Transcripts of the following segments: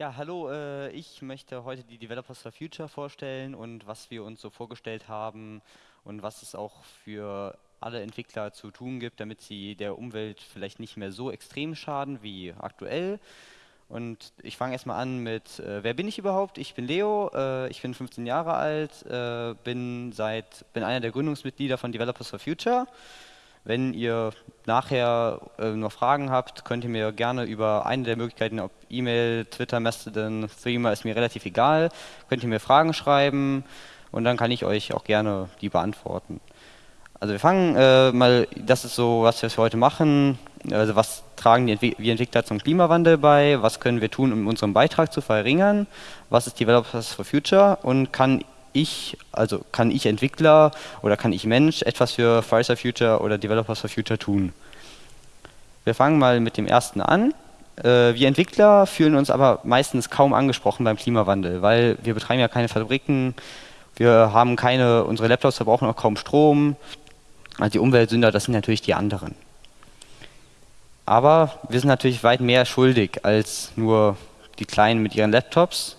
Ja, hallo, äh, ich möchte heute die Developers for Future vorstellen und was wir uns so vorgestellt haben und was es auch für alle Entwickler zu tun gibt, damit sie der Umwelt vielleicht nicht mehr so extrem schaden wie aktuell. Und ich fange erstmal an mit, äh, wer bin ich überhaupt? Ich bin Leo, äh, ich bin 15 Jahre alt, äh, bin, seit, bin einer der Gründungsmitglieder von Developers for Future. Wenn ihr nachher äh, noch Fragen habt, könnt ihr mir gerne über eine der Möglichkeiten, ob E-Mail, Twitter, Mastodon, Threema, ist mir relativ egal, könnt ihr mir Fragen schreiben und dann kann ich euch auch gerne die beantworten. Also wir fangen äh, mal, das ist so, was wir heute machen. Also was tragen die Entwi wir Entwickler zum Klimawandel bei? Was können wir tun, um unseren Beitrag zu verringern? Was ist Developers for Future? Und kann ich, also kann ich Entwickler oder kann ich Mensch etwas für for Future oder Developers for Future tun? Wir fangen mal mit dem ersten an. Äh, wir Entwickler fühlen uns aber meistens kaum angesprochen beim Klimawandel, weil wir betreiben ja keine Fabriken, wir haben keine, unsere Laptops verbrauchen auch kaum Strom. Also die Umweltsünder, das sind natürlich die anderen. Aber wir sind natürlich weit mehr schuldig als nur die Kleinen mit ihren Laptops.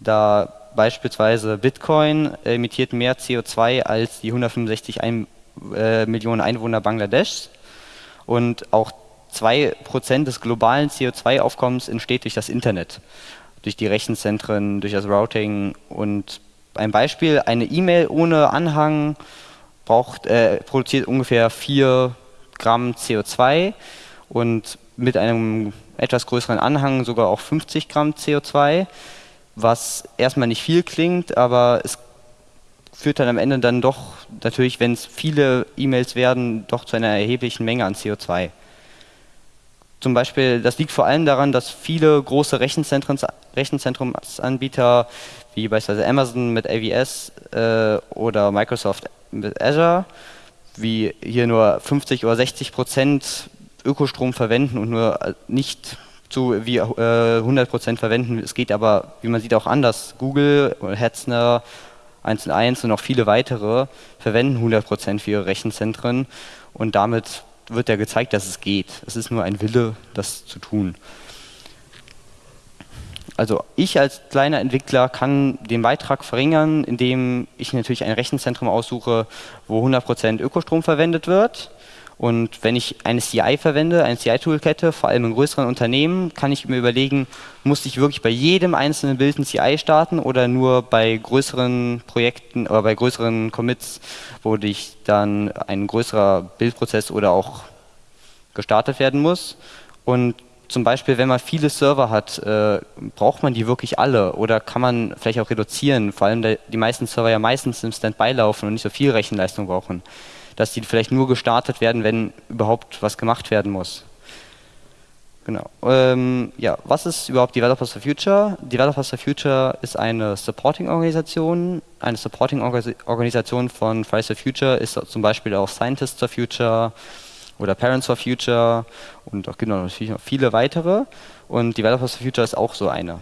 Da beispielsweise Bitcoin emittiert mehr CO2 als die 165 ein, äh, Millionen Einwohner Bangladeschs. Und auch 2% des globalen CO2-Aufkommens entsteht durch das Internet, durch die Rechenzentren, durch das Routing. Und ein Beispiel, eine E-Mail ohne Anhang braucht, äh, produziert ungefähr 4 Gramm CO2 und mit einem etwas größeren Anhang sogar auch 50 Gramm CO2 was erstmal nicht viel klingt, aber es führt dann am Ende dann doch natürlich, wenn es viele E-Mails werden, doch zu einer erheblichen Menge an CO2. Zum Beispiel, das liegt vor allem daran, dass viele große Rechenzentrumsanbieter wie beispielsweise Amazon mit AWS äh, oder Microsoft mit Azure, wie hier nur 50 oder 60 Prozent Ökostrom verwenden und nur äh, nicht zu wie äh, 100% verwenden. Es geht aber, wie man sieht, auch anders. Google, Hetzner, 1&1 und auch viele weitere verwenden 100% für ihre Rechenzentren und damit wird ja gezeigt, dass es geht. Es ist nur ein Wille, das zu tun. Also ich als kleiner Entwickler kann den Beitrag verringern, indem ich natürlich ein Rechenzentrum aussuche, wo 100% Ökostrom verwendet wird und wenn ich eine CI verwende, eine CI-Toolkette, vor allem in größeren Unternehmen, kann ich mir überlegen, muss ich wirklich bei jedem einzelnen Bild ein CI starten oder nur bei größeren Projekten oder bei größeren Commits, wo ich dann ein größerer Bildprozess oder auch gestartet werden muss. Und zum Beispiel, wenn man viele Server hat, äh, braucht man die wirklich alle? Oder kann man vielleicht auch reduzieren, vor allem die meisten Server ja meistens im Standby laufen und nicht so viel Rechenleistung brauchen dass die vielleicht nur gestartet werden, wenn überhaupt was gemacht werden muss. Genau. Ähm, ja, was ist überhaupt Developers for Future? Developers for Future ist eine Supporting-Organisation. Eine Supporting-Organisation von Fridays for Future ist zum Beispiel auch Scientists for Future oder Parents for Future und auch genau, natürlich noch viele weitere. Und Developers for Future ist auch so eine.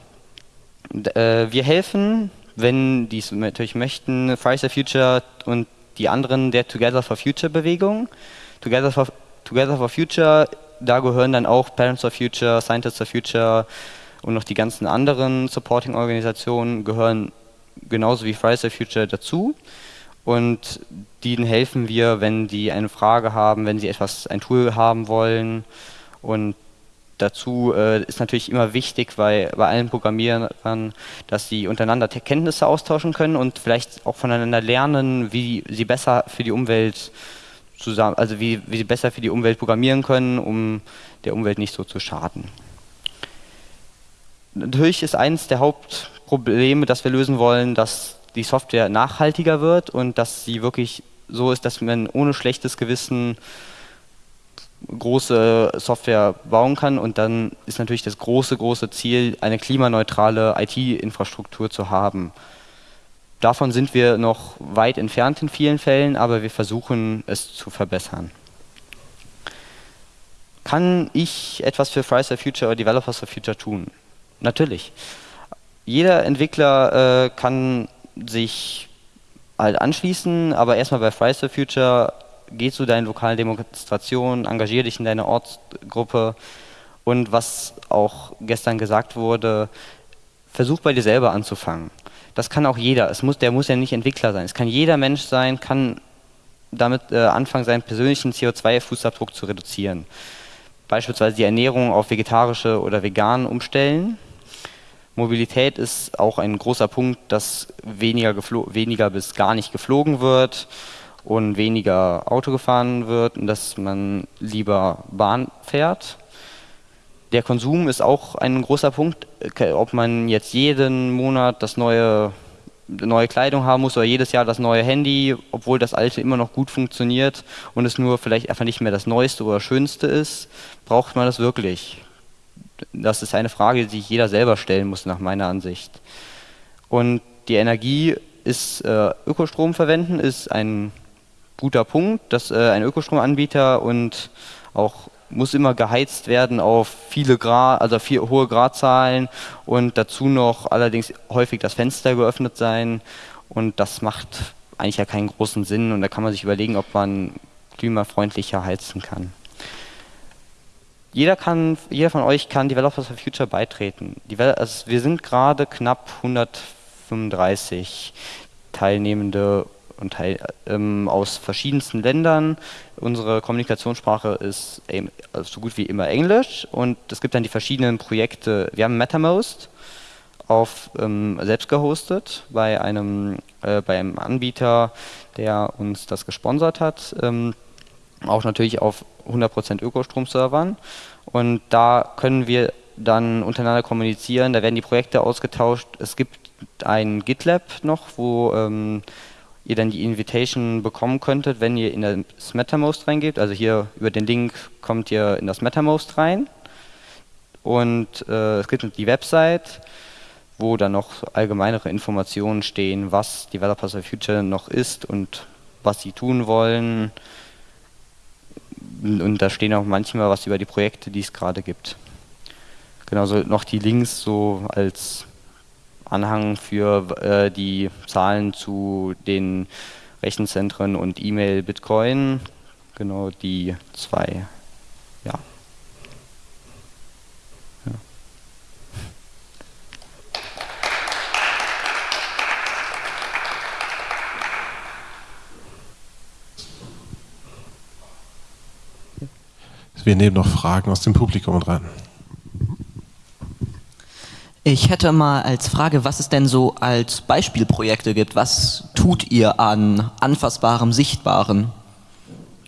Und, äh, wir helfen, wenn die es natürlich möchten, Fridays for Future und die anderen der Together for Future Bewegung. Together for, Together for Future, da gehören dann auch Parents for Future, Scientists for Future und noch die ganzen anderen Supporting-Organisationen gehören genauso wie Fridays for Future dazu. Und denen helfen wir, wenn die eine Frage haben, wenn sie etwas, ein Tool haben wollen. Und dazu äh, ist natürlich immer wichtig bei, bei allen Programmierern, dass sie untereinander Kenntnisse austauschen können und vielleicht auch voneinander lernen, wie sie besser für die Umwelt zusammen, also wie, wie sie besser für die Umwelt programmieren können, um der Umwelt nicht so zu schaden. Natürlich ist eines der Hauptprobleme, das wir lösen wollen, dass die Software nachhaltiger wird und dass sie wirklich so ist, dass man ohne schlechtes Gewissen große Software bauen kann und dann ist natürlich das große, große Ziel, eine klimaneutrale IT-Infrastruktur zu haben. Davon sind wir noch weit entfernt in vielen Fällen, aber wir versuchen es zu verbessern. Kann ich etwas für Fridays for Future oder Developers for Future tun? Natürlich. Jeder Entwickler äh, kann sich halt anschließen, aber erstmal bei Fridays for Future geh zu deinen lokalen Demonstrationen, engagier dich in deiner Ortsgruppe und was auch gestern gesagt wurde, versuch bei dir selber anzufangen. Das kann auch jeder. Es muss, der muss ja nicht Entwickler sein. Es kann jeder Mensch sein, kann damit äh, anfangen, seinen persönlichen CO2-Fußabdruck zu reduzieren. Beispielsweise die Ernährung auf vegetarische oder vegan umstellen. Mobilität ist auch ein großer Punkt, dass weniger, weniger bis gar nicht geflogen wird und weniger Auto gefahren wird und dass man lieber Bahn fährt. Der Konsum ist auch ein großer Punkt, ob man jetzt jeden Monat das neue neue Kleidung haben muss oder jedes Jahr das neue Handy, obwohl das alte immer noch gut funktioniert und es nur vielleicht einfach nicht mehr das neueste oder schönste ist, braucht man das wirklich? Das ist eine Frage, die sich jeder selber stellen muss, nach meiner Ansicht. Und die Energie ist äh, Ökostrom verwenden, ist ein guter Punkt, dass äh, ein Ökostromanbieter und auch muss immer geheizt werden auf viele Grad, also viel, hohe Gradzahlen und dazu noch allerdings häufig das Fenster geöffnet sein und das macht eigentlich ja keinen großen Sinn und da kann man sich überlegen, ob man klimafreundlicher heizen kann. Jeder, kann, jeder von euch kann Developers for Future beitreten. also wir sind gerade knapp 135 Teilnehmende und teil, ähm, aus verschiedensten Ländern. Unsere Kommunikationssprache ist ähm, so gut wie immer Englisch und es gibt dann die verschiedenen Projekte. Wir haben MetaMost auf ähm, selbst gehostet bei einem, äh, bei Anbieter, der uns das gesponsert hat. Ähm, auch natürlich auf 100% Ökostrom-Servern. Und da können wir dann untereinander kommunizieren, da werden die Projekte ausgetauscht. Es gibt ein GitLab noch, wo ähm, ihr dann die Invitation bekommen könntet, wenn ihr in das MetaMost reingebt. Also hier über den Link kommt ihr in das MetaMost rein. Und äh, es gibt die Website, wo dann noch allgemeinere Informationen stehen, was Developers of Future noch ist und was sie tun wollen. Und da stehen auch manchmal was über die Projekte, die es gerade gibt. Genauso noch die Links so als Anhang für äh, die Zahlen zu den Rechenzentren und E-Mail Bitcoin. Genau die zwei. Ja. Wir nehmen noch Fragen aus dem Publikum dran. Ich hätte mal als Frage, was es denn so als Beispielprojekte gibt. Was tut ihr an anfassbarem, sichtbarem?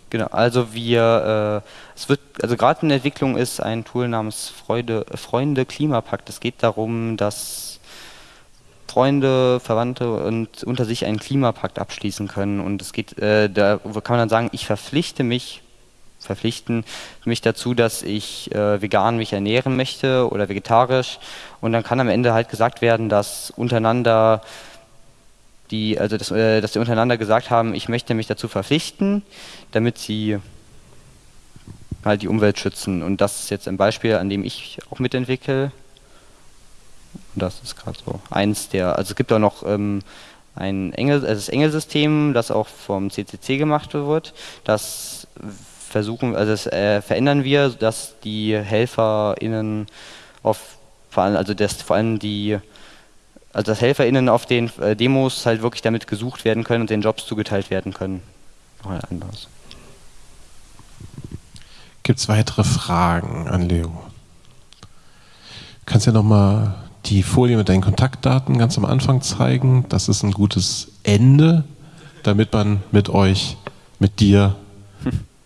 Genau, also wir, äh, es wird, also gerade in der Entwicklung ist ein Tool namens Freude, Freunde Klimapakt. Es geht darum, dass Freunde, Verwandte und unter sich einen Klimapakt abschließen können. Und es geht, äh, da kann man dann sagen, ich verpflichte mich verpflichten mich dazu, dass ich äh, vegan mich ernähren möchte oder vegetarisch. Und dann kann am Ende halt gesagt werden, dass untereinander die, also dass, äh, dass die untereinander gesagt haben, ich möchte mich dazu verpflichten, damit sie halt die Umwelt schützen. Und das ist jetzt ein Beispiel, an dem ich auch mitentwickle. Und das ist gerade so eins der, also es gibt auch noch ähm, ein Engel, also das Engelsystem, das auch vom CCC gemacht wird, das versuchen, also das äh, verändern wir, dass die HelferInnen auf, vor allem, also dass vor allem die, also dass HelferInnen auf den äh, Demos halt wirklich damit gesucht werden können und den Jobs zugeteilt werden können. Noch anderes. Gibt es weitere Fragen an Leo? Kannst du ja nochmal die Folie mit deinen Kontaktdaten ganz am Anfang zeigen. Das ist ein gutes Ende, damit man mit euch, mit dir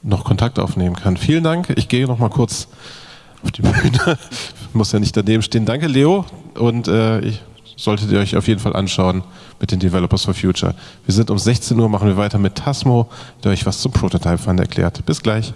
noch Kontakt aufnehmen kann. Vielen Dank. Ich gehe noch mal kurz auf die Bühne. Muss ja nicht daneben stehen. Danke, Leo. Und äh, ich solltet ihr euch auf jeden Fall anschauen mit den Developers for Future. Wir sind um 16 Uhr, machen wir weiter mit Tasmo, der euch was zum Prototype Fund erklärt. Bis gleich.